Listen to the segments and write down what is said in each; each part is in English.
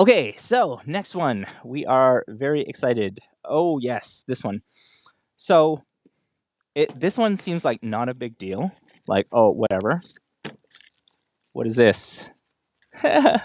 Okay, so next one. We are very excited. Oh, yes, this one. So it this one seems like not a big deal. Like, oh, whatever. What is this? a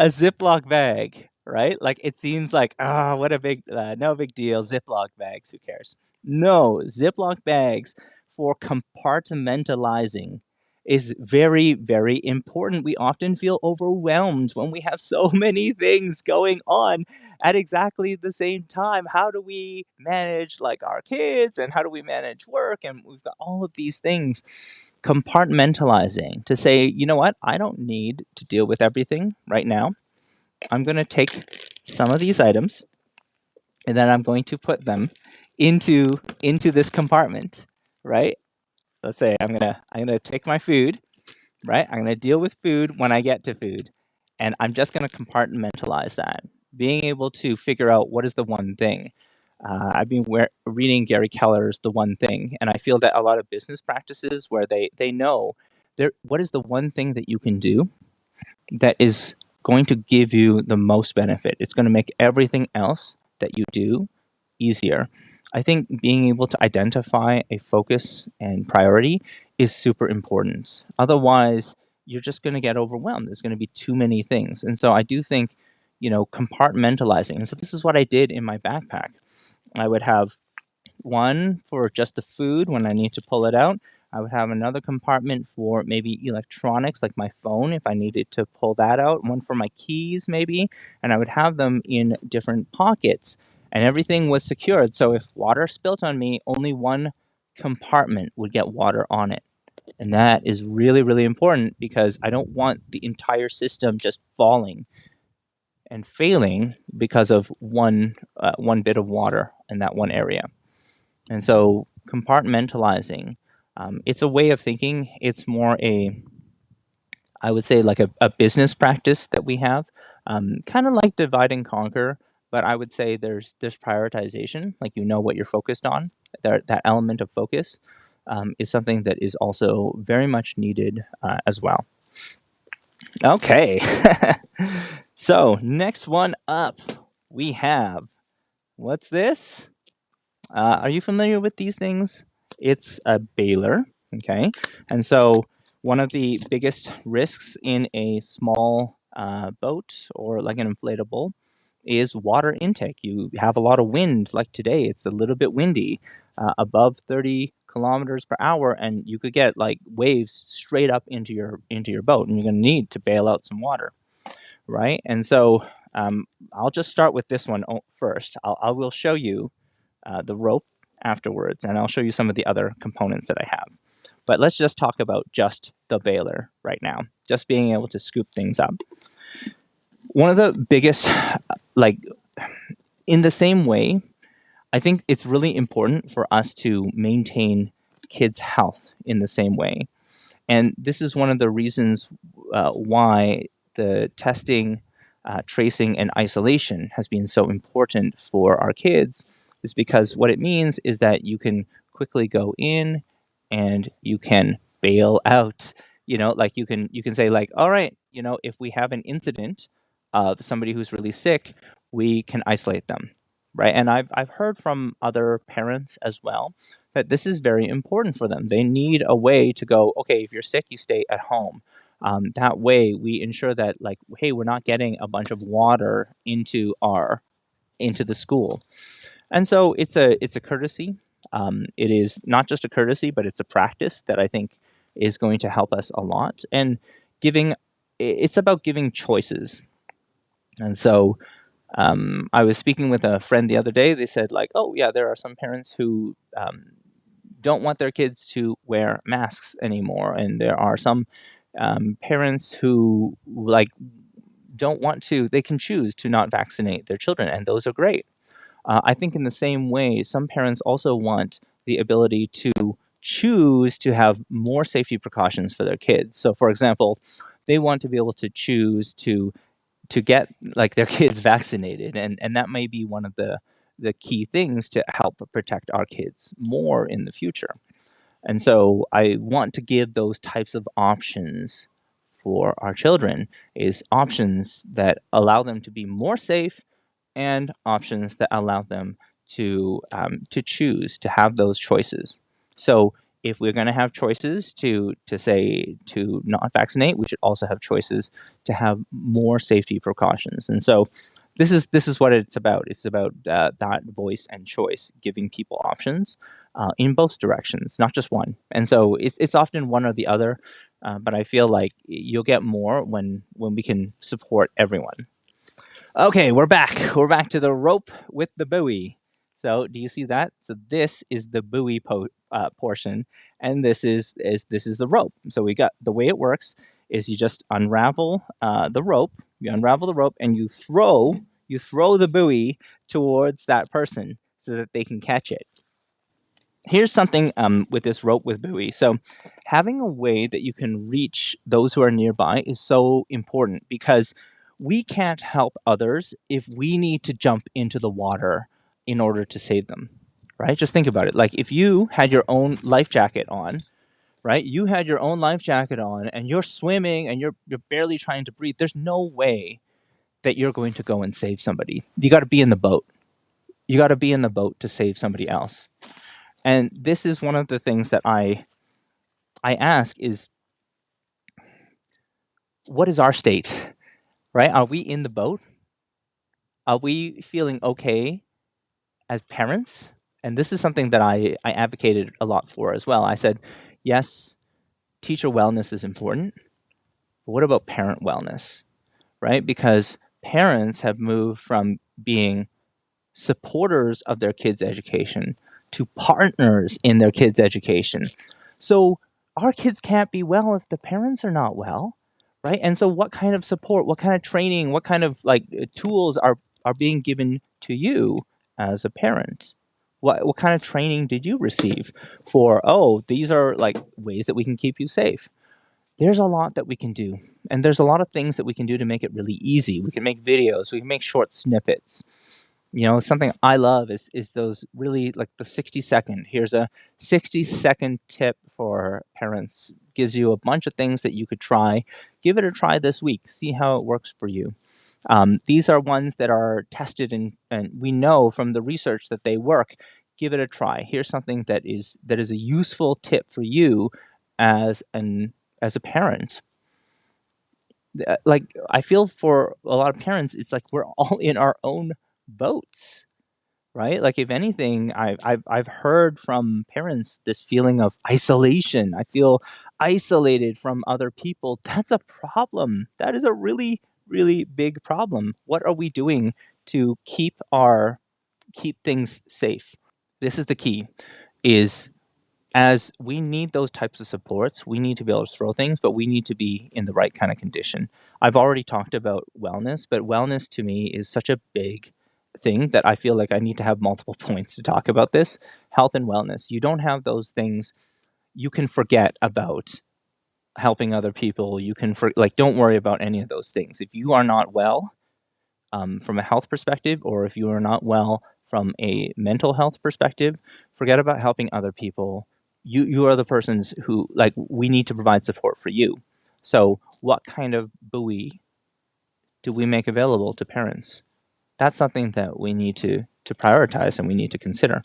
Ziploc bag, right? Like it seems like, ah, what a big, uh, no big deal. Ziploc bags, who cares? No, Ziploc bags for compartmentalizing is very, very important. We often feel overwhelmed when we have so many things going on at exactly the same time. How do we manage like our kids and how do we manage work? And we've got all of these things compartmentalizing to say, you know what, I don't need to deal with everything right now. I'm going to take some of these items and then I'm going to put them into into this compartment, right? Let's say I'm gonna I'm gonna take my food, right? I'm gonna deal with food when I get to food, and I'm just gonna compartmentalize that. Being able to figure out what is the one thing. Uh, I've been reading Gary Keller's The One Thing, and I feel that a lot of business practices where they they know there what is the one thing that you can do that is going to give you the most benefit. It's going to make everything else that you do easier. I think being able to identify a focus and priority is super important. Otherwise, you're just going to get overwhelmed. There's going to be too many things. And so I do think, you know, compartmentalizing. And so this is what I did in my backpack. I would have one for just the food when I need to pull it out. I would have another compartment for maybe electronics like my phone if I needed to pull that out, one for my keys maybe, and I would have them in different pockets and everything was secured. So if water spilt on me, only one compartment would get water on it. And that is really, really important because I don't want the entire system just falling and failing because of one uh, one bit of water in that one area. And so compartmentalizing, um, it's a way of thinking. It's more a, I would say like a, a business practice that we have, um, kind of like divide and conquer but I would say there's there's prioritization, like you know what you're focused on. That that element of focus um, is something that is also very much needed uh, as well. Okay, so next one up, we have what's this? Uh, are you familiar with these things? It's a baler, okay, and so one of the biggest risks in a small uh, boat or like an inflatable is water intake. You have a lot of wind, like today, it's a little bit windy, uh, above 30 kilometers per hour, and you could get like waves straight up into your into your boat, and you're going to need to bail out some water, right? And so um, I'll just start with this one first. I'll, I will show you uh, the rope afterwards, and I'll show you some of the other components that I have. But let's just talk about just the baler right now, just being able to scoop things up. One of the biggest like in the same way, I think it's really important for us to maintain kids' health in the same way. And this is one of the reasons uh, why the testing, uh, tracing, and isolation has been so important for our kids, is because what it means is that you can quickly go in and you can bail out. You know, like you can you can say like, all right, you know, if we have an incident of somebody who's really sick, we can isolate them, right? And I've, I've heard from other parents as well that this is very important for them. They need a way to go, okay, if you're sick, you stay at home. Um, that way we ensure that like, hey, we're not getting a bunch of water into our, into the school. And so it's a, it's a courtesy. Um, it is not just a courtesy, but it's a practice that I think is going to help us a lot. And giving, it's about giving choices. And so um, I was speaking with a friend the other day. They said like, oh yeah, there are some parents who um, don't want their kids to wear masks anymore, and there are some um, parents who like don't want to. They can choose to not vaccinate their children, and those are great. Uh, I think in the same way, some parents also want the ability to choose to have more safety precautions for their kids. So, for example, they want to be able to choose to to get like their kids vaccinated and and that may be one of the the key things to help protect our kids more in the future and so i want to give those types of options for our children is options that allow them to be more safe and options that allow them to um, to choose to have those choices. So if we're going to have choices to to say to not vaccinate, we should also have choices to have more safety precautions. And so this is this is what it's about. It's about uh, that voice and choice, giving people options uh, in both directions, not just one. And so it's it's often one or the other. Uh, but I feel like you'll get more when when we can support everyone. Okay, we're back. We're back to the rope with the buoy. So do you see that? So this is the buoy po uh, portion, and this is is this is the rope. So we got the way it works is you just unravel uh, the rope. You unravel the rope and you throw you throw the buoy towards that person so that they can catch it here's something um, with this rope with buoy. So having a way that you can reach those who are nearby is so important because we can't help others if we need to jump into the water in order to save them, right? Just think about it. Like if you had your own life jacket on, right? You had your own life jacket on and you're swimming and you're, you're barely trying to breathe. There's no way that you're going to go and save somebody. You got to be in the boat. You got to be in the boat to save somebody else. And this is one of the things that I I ask is what is our state? Right? Are we in the boat? Are we feeling okay as parents? And this is something that I, I advocated a lot for as well. I said, yes, teacher wellness is important, but what about parent wellness? Right? Because parents have moved from being supporters of their kids' education to partners in their kids' education. So our kids can't be well if the parents are not well, right? And so what kind of support, what kind of training, what kind of like tools are are being given to you as a parent? What what kind of training did you receive for, oh, these are like ways that we can keep you safe? There's a lot that we can do. And there's a lot of things that we can do to make it really easy. We can make videos, we can make short snippets you know something i love is is those really like the 60 second here's a 60 second tip for parents gives you a bunch of things that you could try give it a try this week see how it works for you um, these are ones that are tested and, and we know from the research that they work give it a try. Here's something that is that is a useful tip for you as an as a parent. Uh, like i feel for a lot of parents it's like we're all in our own boats right? Like if anything I've, I've i've heard from parents this feeling of isolation. I feel isolated from other people. That's a problem. That is a really really big problem what are we doing to keep our keep things safe this is the key is as we need those types of supports, we need to be able to throw things, but we need to be in the right kind of condition. I've already talked about wellness, but wellness to me is such a big thing that I feel like I need to have multiple points to talk about this health and wellness. You don't have those things, you can forget about helping other people. You can, for, like, don't worry about any of those things. If you are not well um, from a health perspective, or if you are not well from a mental health perspective, forget about helping other people. You, you are the persons who, like, we need to provide support for you. So, what kind of buoy do we make available to parents? that's something that we need to, to prioritize and we need to consider.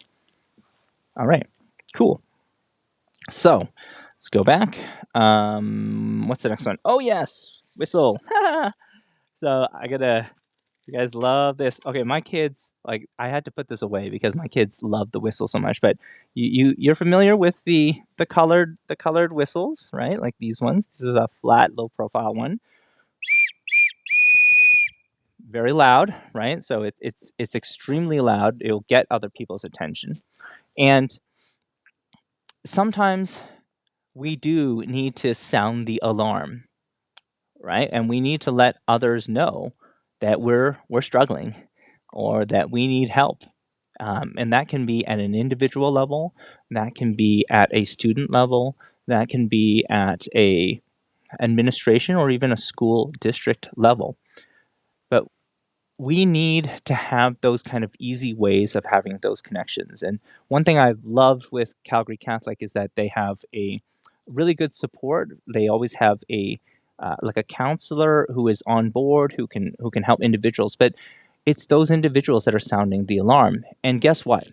All right, cool. So let's go back. Um, what's the next one? Oh, yes, whistle. so I gotta, you guys love this. Okay, my kids, like, I had to put this away because my kids love the whistle so much. But you, you you're familiar with the the colored the colored whistles, right? Like these ones. This is a flat, low profile one very loud, right? So it, it's it's extremely loud. It'll get other people's attention, and sometimes we do need to sound the alarm, right? And we need to let others know that we're we're struggling or that we need help. Um, and that can be at an individual level, that can be at a student level, that can be at a administration or even a school district level But we need to have those kind of easy ways of having those connections. And one thing I've loved with Calgary Catholic is that they have a really good support. They always have a uh, like a counselor who is on board who can who can help individuals, but it's those individuals that are sounding the alarm. And guess what?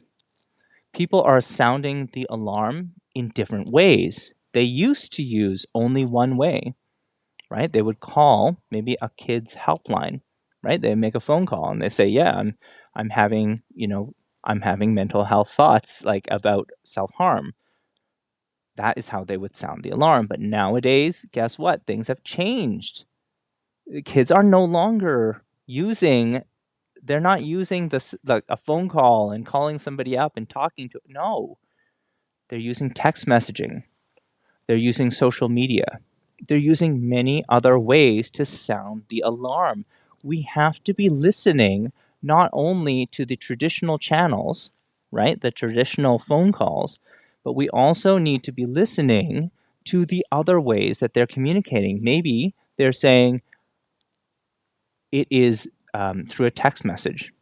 People are sounding the alarm in different ways. They used to use only one way, right? They would call maybe a kid's helpline, right? They make a phone call and they say, "Yeah, I'm I'm having, you know, I'm having mental health thoughts like about self-harm." That is how they would sound the alarm. But nowadays, guess what? Things have changed. Uh, kids are no longer using they're not using this like a phone call and calling somebody up and talking to no. They're using text messaging. They're using social media. They're using many other ways to sound the alarm. We have to be listening not only to the traditional channels, right? The traditional phone calls, but we also need to be listening to the other ways that they're communicating. Maybe they're saying it is um, through a text message.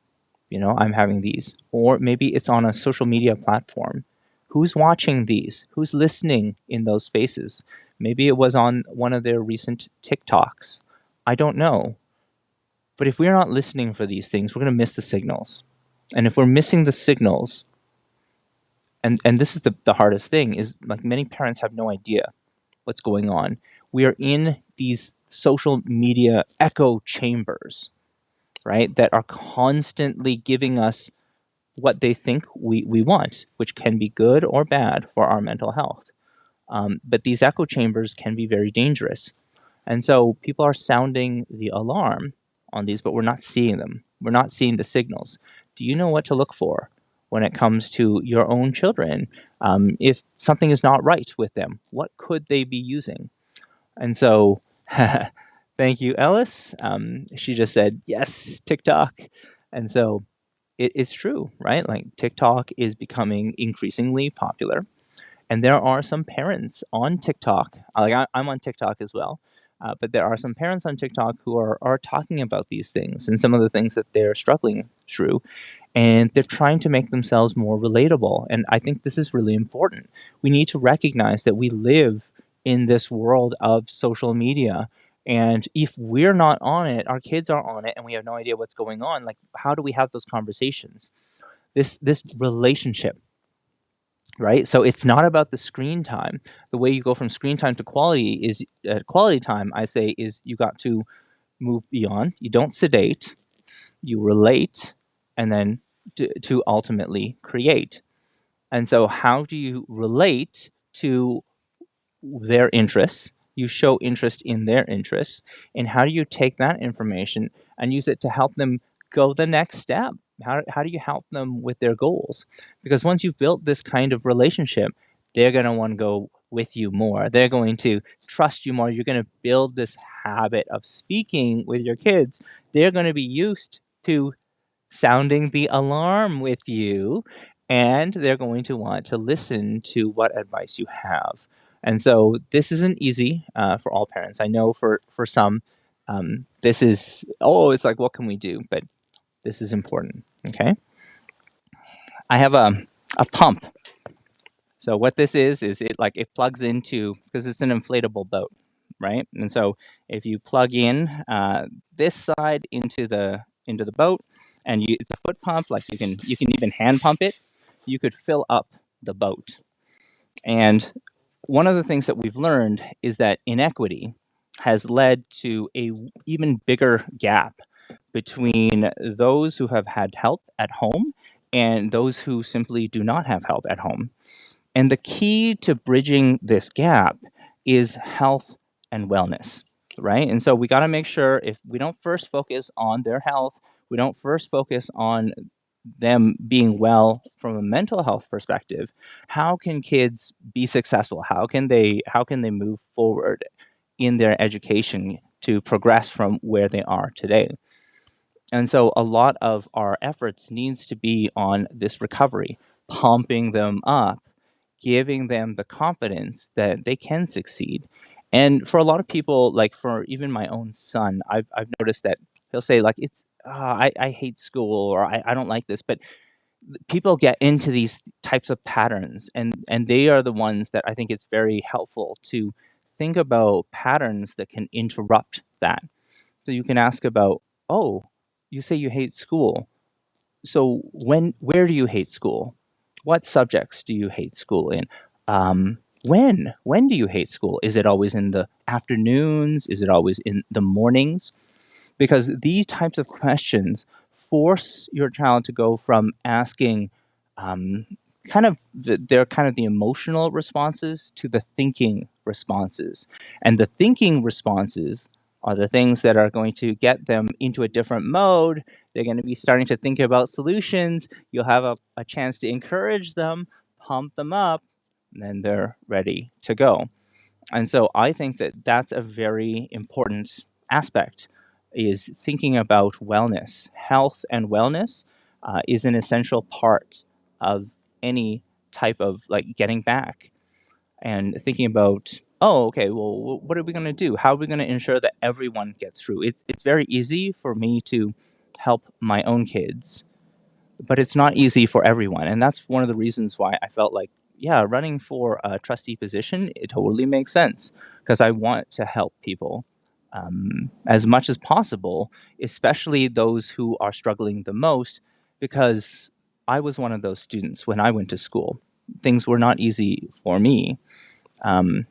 You know, I'm having these. Or maybe it's on a social media platform. Who's watching these? Who's listening in those spaces? Maybe it was on one of their recent TikToks. I don't know. But if we're not listening for these things, we're going to miss the signals. And if we're missing the signals, and, and this is the, the hardest thing, is like many parents have no idea what's going on. We are in these social media echo chambers, right, that are constantly giving us what they think we, we want, which can be good or bad for our mental health. Um, but these echo chambers can be very dangerous. And so people are sounding the alarm on these, but we're not seeing them. We're not seeing the signals. Do you know what to look for when it comes to your own children? Um, if something is not right with them, what could they be using? And so, thank you, Ellis. Um, she just said, yes, TikTok. And so it, it's true, right? Like TikTok is becoming increasingly popular. And there are some parents on TikTok, like I, I'm on TikTok as well, uh, but there are some parents on TikTok who are, are talking about these things and some of the things that they're struggling through. And they're trying to make themselves more relatable. And I think this is really important. We need to recognize that we live in this world of social media. And if we're not on it, our kids are on it, and we have no idea what's going on. Like, how do we have those conversations? This this relationship right? So it's not about the screen time. The way you go from screen time to quality is uh, quality time. I say is you got to move beyond. You don't sedate, you relate, and then to, to ultimately create. And so, how do you relate to their interests? You show interest in their interests, and how do you take that information and use it to help them go the next step? How, how do you help them with their goals? Because once you've built this kind of relationship, they're going to want to go with you more. They're going to trust you more. You're going to build this habit of speaking with your kids. They're going to be used to sounding the alarm with you, and they're going to want to listen to what advice you have. And so this isn't easy uh, for all parents. I know for for some, um, this is oh, it's like what can we do? But this is important, okay? I have a, a pump. So what this is, is it like it plugs into, because it's an inflatable boat, right? And so if you plug in uh, this side into the into the boat, and you, it's a foot pump, like you can you can even hand pump it, you could fill up the boat. And one of the things that we've learned is that inequity has led to a even bigger gap between those who have had help at home and those who simply do not have help at home. And the key to bridging this gap is health and wellness, right? And so we got to make sure if we don't first focus on their health, we don't first focus on them being well from a mental health perspective, how can kids be successful? How can they how can they move forward in their education to progress from where they are today? And so a lot of our efforts needs to be on this recovery, pumping them up, giving them the confidence that they can succeed. And for a lot of people, like for even my own son, I've, I've noticed that he'll say like, it's, uh, I, I hate school or I, I don't like this, but people get into these types of patterns and, and they are the ones that I think it's very helpful to think about patterns that can interrupt that. So you can ask about, oh, you say you hate school. So when, where do you hate school? What subjects do you hate school in? Um, when? When do you hate school? Is it always in the afternoons? Is it always in the mornings? Because these types of questions force your child to go from asking um, kind of the, they're kind of the emotional responses to the thinking responses. And the thinking responses are the things that are going to get them into a different mode. They're going to be starting to think about solutions. You'll have a, a chance to encourage them, pump them up, then they're ready to go. And so I think that that's a very important aspect is thinking about wellness. Health and wellness uh, is an essential part of any type of like getting back and thinking about oh okay well what are we going to do how are we going to ensure that everyone gets through it's, it's very easy for me to help my own kids but it's not easy for everyone and that's one of the reasons why i felt like yeah running for a trustee position it totally makes sense because i want to help people um, as much as possible especially those who are struggling the most because I was one of those students when I went to school. Things were not easy for me. Um,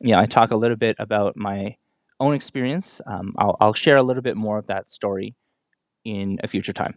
yeah, I talk a little bit about my own experience. Um, I'll, I'll share a little bit more of that story in a future time.